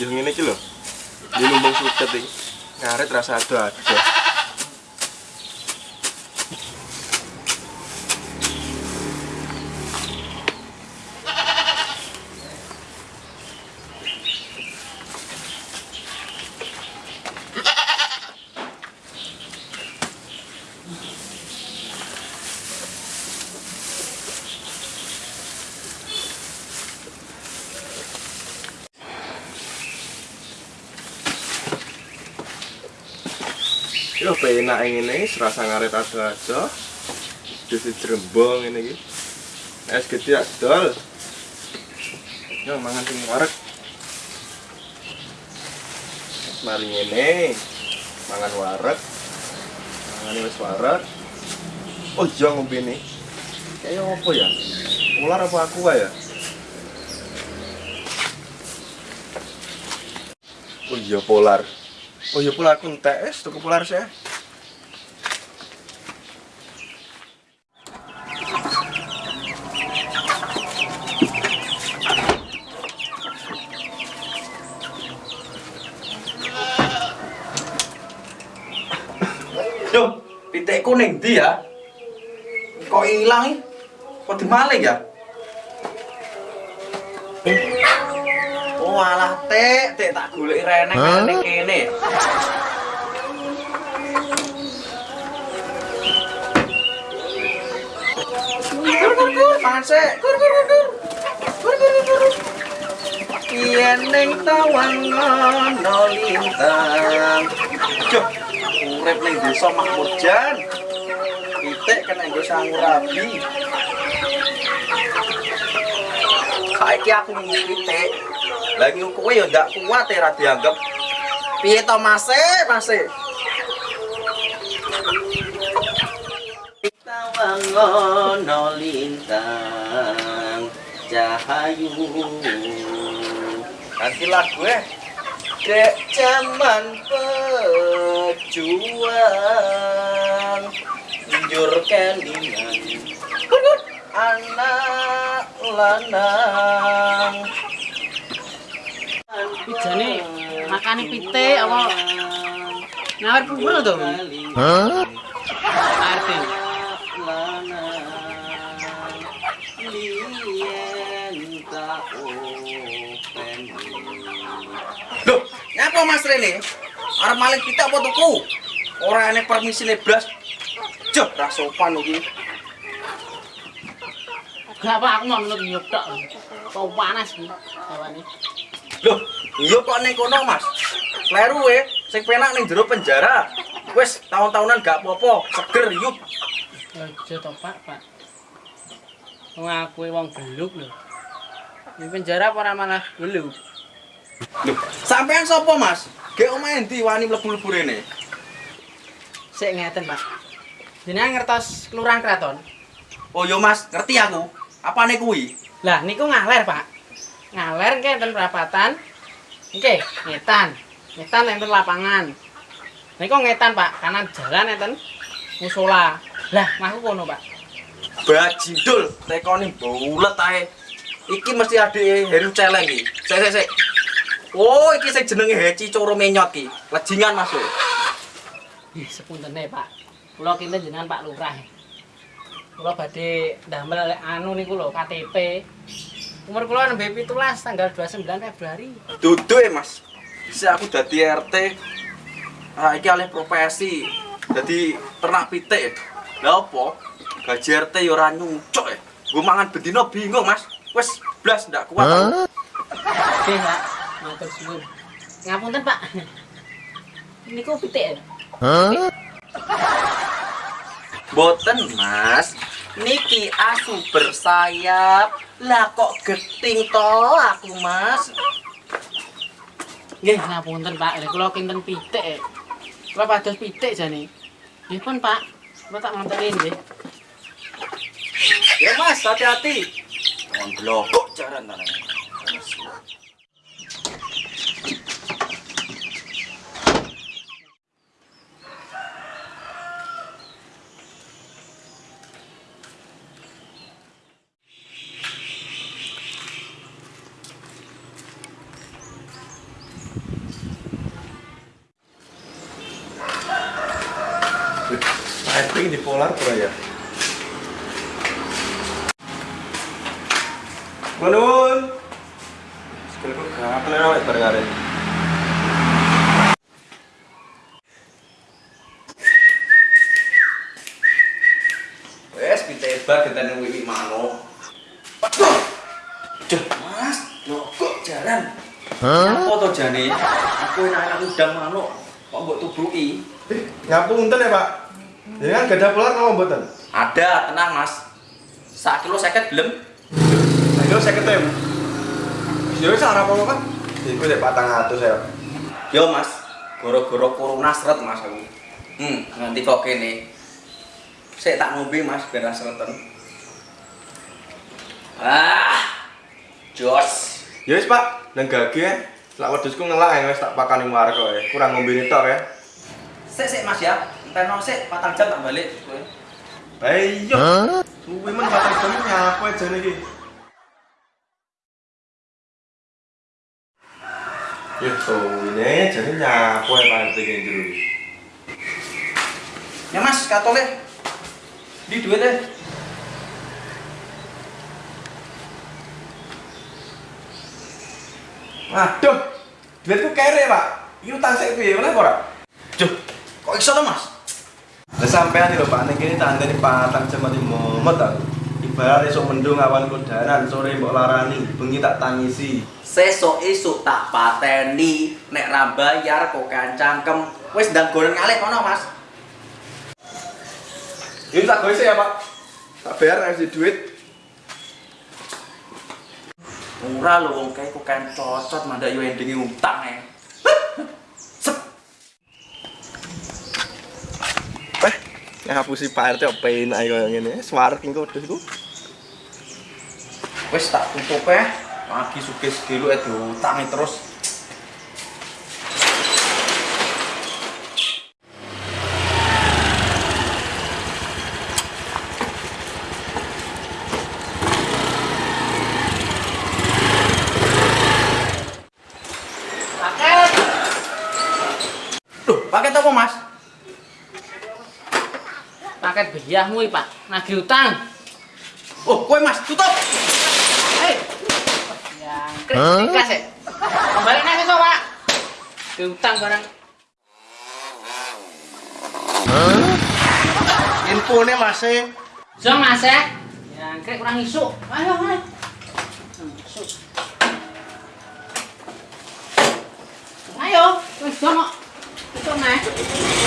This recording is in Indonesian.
Yang ini iki lho. Di lumbung suket iki. Ngaret rasa ado-ado. Yo penak ngene serasa ngaret ado-ado. Dadi jerembong ngene iki. Es gede adol. Yo mangan sing wareg. Mari ngene. Mangan wareg. Mangan wis wareg. Oh iya ngombe ini. Kayak apa ya? Ular apa aku ya? Oh iya polar. Oh iya polar aku es tuku polar saya. Duh, pitikku ning ndi ya? Kok ilang iki? Kok dimaling ya? Oh alah tek, tek tak goleki reneng Hah? ning kene. Kur kur kur, mangan sik. Kur kur kur kur. Kur kur kur. Yen ning tawang ana lintang. Duh, urip ning desa makmur jan. Pitik kena nggo sangurabi. Saiki aku ngomong pitik. Lagi kowe ya ndak kuat ya dianggap. Piye to Mas? Mas? Tawangono lintang cahayu Ganti lagu eh Dek zaman pejuang Njur kelingan Anak lanang Pijane makane pitik apa nawar pungul to? Hah? Arti. Loh, ngapa Mas Rene? Arep maling kita apa tuku? Ora aneh permisi lebras. Joh, ra sopan iki. Gak apa aku mau tok. Kau panas iki hawane. Iya kok ning kono, Mas? Kleru we, sing penak ning jero penjara. Wis tahun-tahunan gak apa-apa, seger yuk. Aja to, Pak, Pak. Wong aku wong geluk lho. Di penjara apa ora malah geluk? Loh, sampean sapa, Mas? Gek omahe ndi wani mlebu-mlebu rene? Sik ngeten, Pak. Jenengan ngertos kelurahan kraton? Oh yo Mas, ngerti aku. Apane kuwi? Lah niku ngaler, Pak. Ngaler nggih enten perapatan. Nggih, ngetan. Ngetan enten lapangan. Niku ngetan, Pak. Kanan jalan enten musola. Lah, maku kono, Pak. Bajindul, tekone bulet ae. Iki mesti adike Heru Celeng iki. Sik sik sik. Oh, iki sing jenenge Heci Coro Menyot iki. Lejingan Mas. we. Ih, sepuntene, Pak. Kula kinten jenengan Pak Lurah. Kula badhe ndamel anu niku lho KTP. Umur kula nembe 17 tanggal 29 Februari. Dudu e Mas. Bisa aku dadi RT. Ah, iki alih profesi. Dadi ternak pitik. Lah apa? Gaji RT ya ora nyucuk e. Gue mangan bendino bingung, Mas. Wes blas ndak kuat. aku. Hah? Oke, Pak. Matur suwun. Ngapunten, Pak. Niku pitik. ya? Hah? Boten mas Niki asu bersayap Lah kok geting to aku mas Nggih, ngapunten, Pak. Kula kinten pitik. ya. Kula pados pitik jane. Nggih pun, Pak. Kula tak ngontekin nggih. Ya mas hati-hati Jangan blokok jaran tanah di polar pura ya. Menun. Sekaliku gak kenal awake bareng arek. Wes pitebar gentene wiwi manuk. Duh, Mas, lho kok jalan? Apa to jane? Aku enak-enak udang manuk kok mbok tubuki. Ngapunten ya, Pak. Jangan gak ada polar kalau mboten. Ada, tenang Mas. Sak kilo seket gelem. Ayo saya ketemu. Ya wis ora apa-apa, Pak. Iku sik 400 ya. Yo Mas, goro-goro corona seret Mas aku. Hmm, nganti kok kene. Sik tak ngombe Mas biar ra sreten. Ah. Jos. Ya wis, Pak. Nang gage ya. Lak wedhusku ngelak ya wis tak pakani warga ya. Kurang ngombe tok ya. Sik sik Mas ya. Enteno sik patang jam tak balik kowe. Ayo. Suwi men batang jam nyapo aja iki. Ya suwine jadi nyapo ya Pak iki jero. Ya Mas, katole. Di duit deh. Aduh. Duitku kere, Pak. Iki utang sik piye oleh ora? Duh, kok iso to Mas? Lah sampean lho Pak kene tandene patang jam mati momot ta. Ibarat esuk mendung awan kodanan sore mbok larani, bengi tak tangisi. Sesuk esuk tak pateni nek ra bayar kok kan cangkem. Wis ndang goreng ngalih kono Mas. Ini tak goise ya, Pak. Tak bayar nek duit. Ora lho wong kae kok kan cocot mandak yo endinge utang e. Sep. Eh, ngapusi Pak RT opo enak kaya ngene. Swarek engko wedhusku. Wis tak tutup e. Lagi sugih-sugih lu e diutangi terus. Paket. Loh, paket apa Mas? Paket iki, Pak. Nagih utang. Oh, kowe Mas, tutup. Hei. Yang kritik sih. Kembali nang iso, Pak. Nagih utang barang. Infone Mas e. So, Mas ya. Yang krik kurang isuk. Ayo, ayo. Hmm, isuk. Ayo, wis dong kok. Isuk, Mas.